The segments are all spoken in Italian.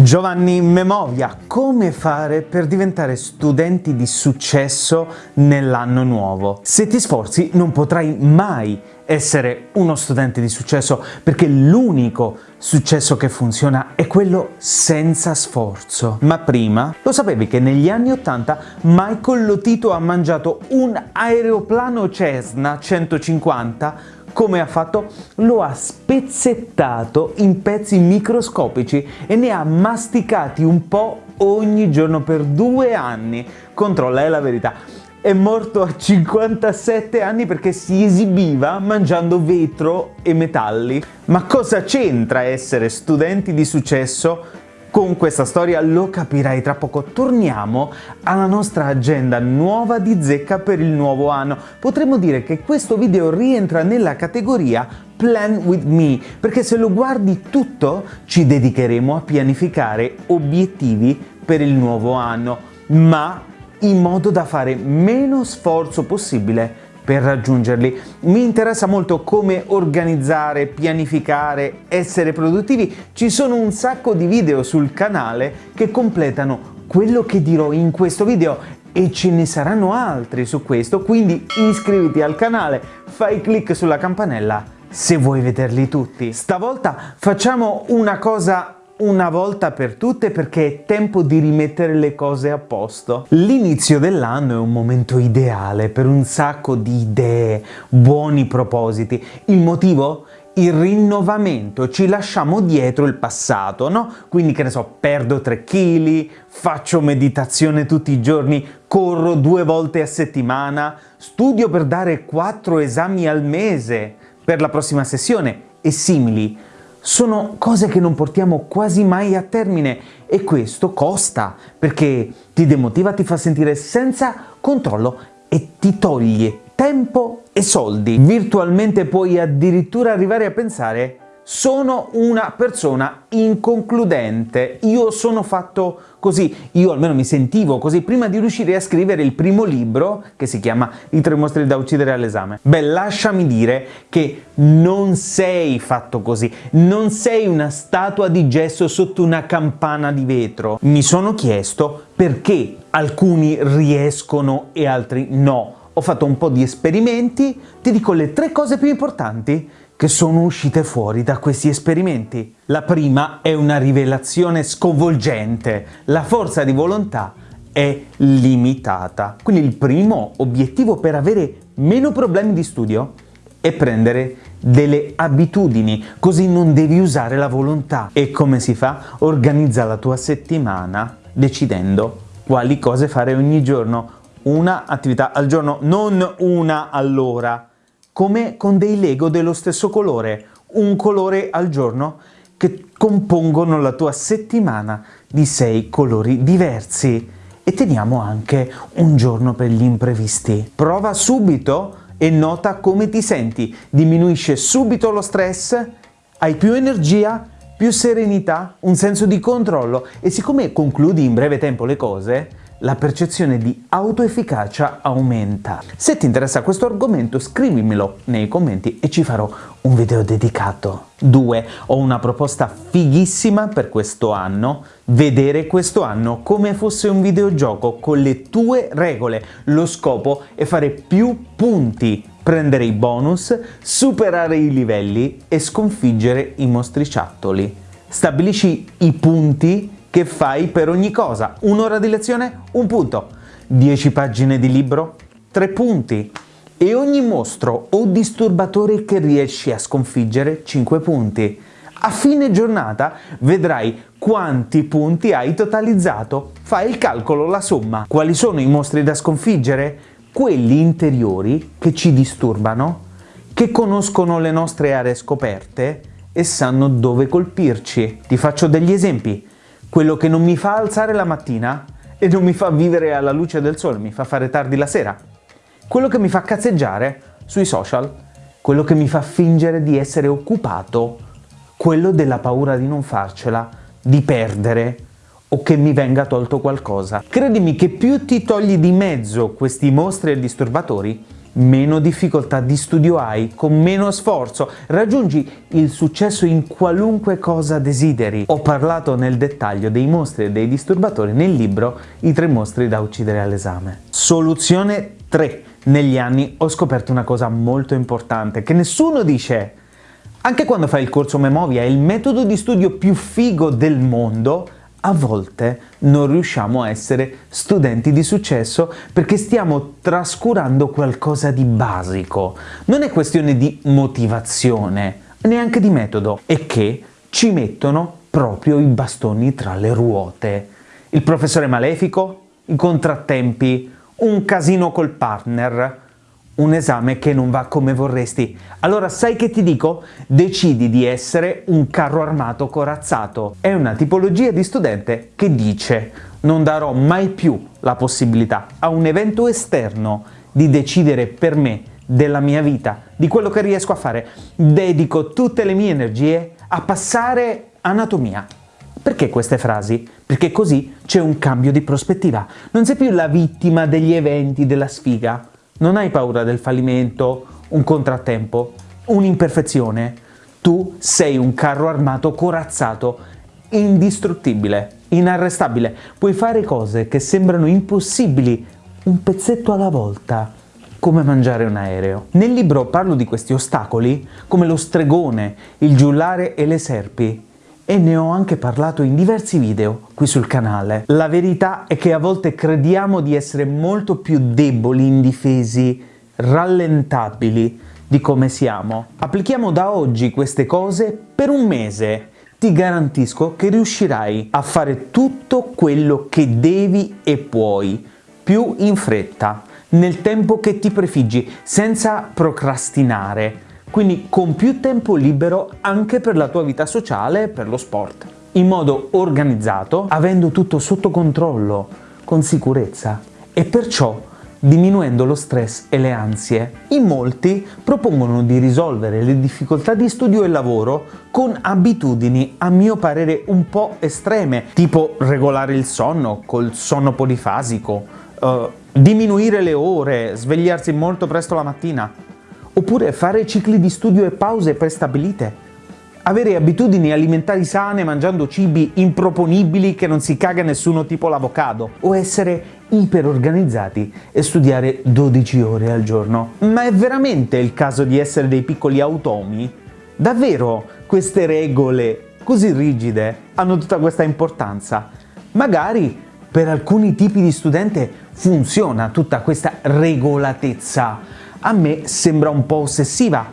Giovanni Memovia, come fare per diventare studenti di successo nell'anno nuovo? Se ti sforzi non potrai mai essere uno studente di successo perché l'unico successo che funziona è quello senza sforzo. Ma prima, lo sapevi che negli anni 80 Michael Lotito ha mangiato un aeroplano Cessna 150 come ha fatto? Lo ha spezzettato in pezzi microscopici e ne ha masticati un po' ogni giorno per due anni. Controlla, è la verità. È morto a 57 anni perché si esibiva mangiando vetro e metalli. Ma cosa c'entra essere studenti di successo con questa storia lo capirai tra poco. Torniamo alla nostra agenda nuova di zecca per il nuovo anno. Potremmo dire che questo video rientra nella categoria Plan with me, perché se lo guardi tutto ci dedicheremo a pianificare obiettivi per il nuovo anno, ma in modo da fare meno sforzo possibile per raggiungerli. Mi interessa molto come organizzare, pianificare, essere produttivi. Ci sono un sacco di video sul canale che completano quello che dirò in questo video e ce ne saranno altri su questo, quindi iscriviti al canale, fai clic sulla campanella se vuoi vederli tutti. Stavolta facciamo una cosa una volta per tutte perché è tempo di rimettere le cose a posto. L'inizio dell'anno è un momento ideale per un sacco di idee, buoni propositi. Il motivo? il rinnovamento, ci lasciamo dietro il passato, no? Quindi che ne so, perdo 3 kg, faccio meditazione tutti i giorni, corro due volte a settimana, studio per dare 4 esami al mese per la prossima sessione e simili sono cose che non portiamo quasi mai a termine e questo costa perché ti demotiva, ti fa sentire senza controllo e ti toglie tempo e soldi. Virtualmente puoi addirittura arrivare a pensare sono una persona inconcludente, io sono fatto così, io almeno mi sentivo così prima di riuscire a scrivere il primo libro che si chiama I tre mostri da uccidere all'esame. Beh, lasciami dire che non sei fatto così, non sei una statua di gesso sotto una campana di vetro. Mi sono chiesto perché alcuni riescono e altri no. Ho fatto un po' di esperimenti, ti dico le tre cose più importanti che sono uscite fuori da questi esperimenti. La prima è una rivelazione sconvolgente. La forza di volontà è limitata. Quindi il primo obiettivo per avere meno problemi di studio è prendere delle abitudini, così non devi usare la volontà. E come si fa? Organizza la tua settimana decidendo quali cose fare ogni giorno. Una attività al giorno, non una all'ora come con dei Lego dello stesso colore, un colore al giorno, che compongono la tua settimana di sei colori diversi. E teniamo anche un giorno per gli imprevisti. Prova subito e nota come ti senti. Diminuisce subito lo stress, hai più energia, più serenità, un senso di controllo e siccome concludi in breve tempo le cose, la percezione di autoefficacia aumenta. Se ti interessa questo argomento scrivimelo nei commenti e ci farò un video dedicato. 2. Ho una proposta fighissima per questo anno, vedere questo anno come fosse un videogioco con le tue regole. Lo scopo è fare più punti, prendere i bonus, superare i livelli e sconfiggere i mostriciattoli. Stabilisci i punti che fai per ogni cosa. Un'ora di lezione? Un punto. 10 pagine di libro? 3 punti. E ogni mostro o disturbatore che riesci a sconfiggere? 5 punti. A fine giornata vedrai quanti punti hai totalizzato. Fai il calcolo, la somma. Quali sono i mostri da sconfiggere? Quelli interiori che ci disturbano, che conoscono le nostre aree scoperte e sanno dove colpirci. Ti faccio degli esempi quello che non mi fa alzare la mattina e non mi fa vivere alla luce del sole, mi fa fare tardi la sera, quello che mi fa cazzeggiare sui social, quello che mi fa fingere di essere occupato, quello della paura di non farcela, di perdere o che mi venga tolto qualcosa. Credimi che più ti togli di mezzo questi mostri e disturbatori, meno difficoltà di studio hai, con meno sforzo raggiungi il successo in qualunque cosa desideri. Ho parlato nel dettaglio dei mostri e dei disturbatori nel libro I tre mostri da uccidere all'esame. Soluzione 3. Negli anni ho scoperto una cosa molto importante che nessuno dice. Anche quando fai il corso Memovia, il metodo di studio più figo del mondo, a volte non riusciamo a essere studenti di successo perché stiamo trascurando qualcosa di basico. Non è questione di motivazione, neanche di metodo, è che ci mettono proprio i bastoni tra le ruote. Il professore malefico, i contrattempi, un casino col partner, un esame che non va come vorresti. Allora sai che ti dico? Decidi di essere un carro armato corazzato. È una tipologia di studente che dice non darò mai più la possibilità a un evento esterno di decidere per me della mia vita, di quello che riesco a fare. Dedico tutte le mie energie a passare anatomia. Perché queste frasi? Perché così c'è un cambio di prospettiva. Non sei più la vittima degli eventi della sfiga, non hai paura del fallimento, un contrattempo, un'imperfezione. Tu sei un carro armato corazzato, indistruttibile, inarrestabile. Puoi fare cose che sembrano impossibili, un pezzetto alla volta, come mangiare un aereo. Nel libro parlo di questi ostacoli come lo stregone, il giullare e le serpi e ne ho anche parlato in diversi video qui sul canale. La verità è che a volte crediamo di essere molto più deboli, indifesi, rallentabili di come siamo. Applichiamo da oggi queste cose per un mese. Ti garantisco che riuscirai a fare tutto quello che devi e puoi, più in fretta, nel tempo che ti prefiggi, senza procrastinare, quindi con più tempo libero anche per la tua vita sociale e per lo sport. In modo organizzato, avendo tutto sotto controllo, con sicurezza e perciò diminuendo lo stress e le ansie. In molti propongono di risolvere le difficoltà di studio e lavoro con abitudini a mio parere un po' estreme, tipo regolare il sonno col sonno polifasico, uh, diminuire le ore, svegliarsi molto presto la mattina, oppure fare cicli di studio e pause prestabilite, avere abitudini alimentari sane mangiando cibi improponibili che non si caga nessuno tipo l'avocado, o essere iperorganizzati e studiare 12 ore al giorno. Ma è veramente il caso di essere dei piccoli automi? Davvero queste regole così rigide hanno tutta questa importanza? Magari per alcuni tipi di studente funziona tutta questa regolatezza, a me sembra un po' ossessiva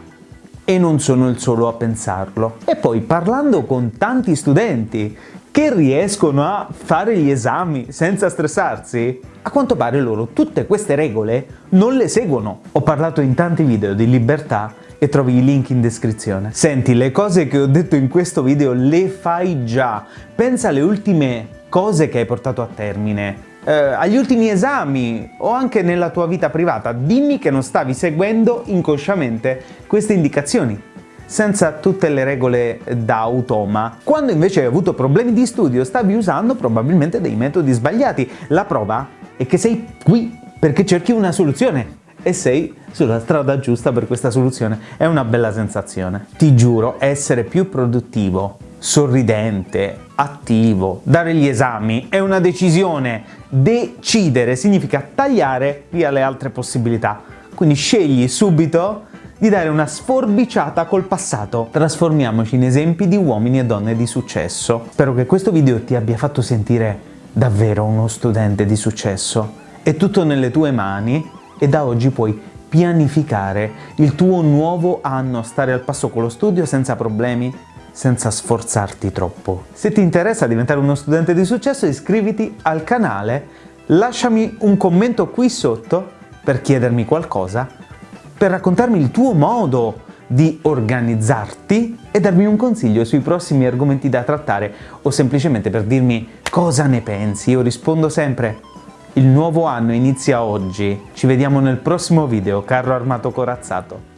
e non sono il solo a pensarlo. E poi parlando con tanti studenti che riescono a fare gli esami senza stressarsi, a quanto pare loro tutte queste regole non le seguono. Ho parlato in tanti video di libertà e trovi i link in descrizione. Senti, le cose che ho detto in questo video le fai già. Pensa alle ultime cose che hai portato a termine, eh, agli ultimi esami o anche nella tua vita privata, dimmi che non stavi seguendo inconsciamente queste indicazioni senza tutte le regole da automa. Quando invece hai avuto problemi di studio stavi usando probabilmente dei metodi sbagliati. La prova è che sei qui perché cerchi una soluzione e sei sulla strada giusta per questa soluzione. È una bella sensazione. Ti giuro, essere più produttivo, sorridente, attivo, dare gli esami è una decisione. Decidere significa tagliare via le altre possibilità. Quindi scegli subito di dare una sforbiciata col passato. Trasformiamoci in esempi di uomini e donne di successo. Spero che questo video ti abbia fatto sentire davvero uno studente di successo. È tutto nelle tue mani e da oggi puoi pianificare il tuo nuovo anno, stare al passo con lo studio senza problemi, senza sforzarti troppo. Se ti interessa diventare uno studente di successo iscriviti al canale, lasciami un commento qui sotto per chiedermi qualcosa, per raccontarmi il tuo modo di organizzarti e darmi un consiglio sui prossimi argomenti da trattare o semplicemente per dirmi cosa ne pensi. Io rispondo sempre il nuovo anno inizia oggi. Ci vediamo nel prossimo video, carro armato corazzato.